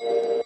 you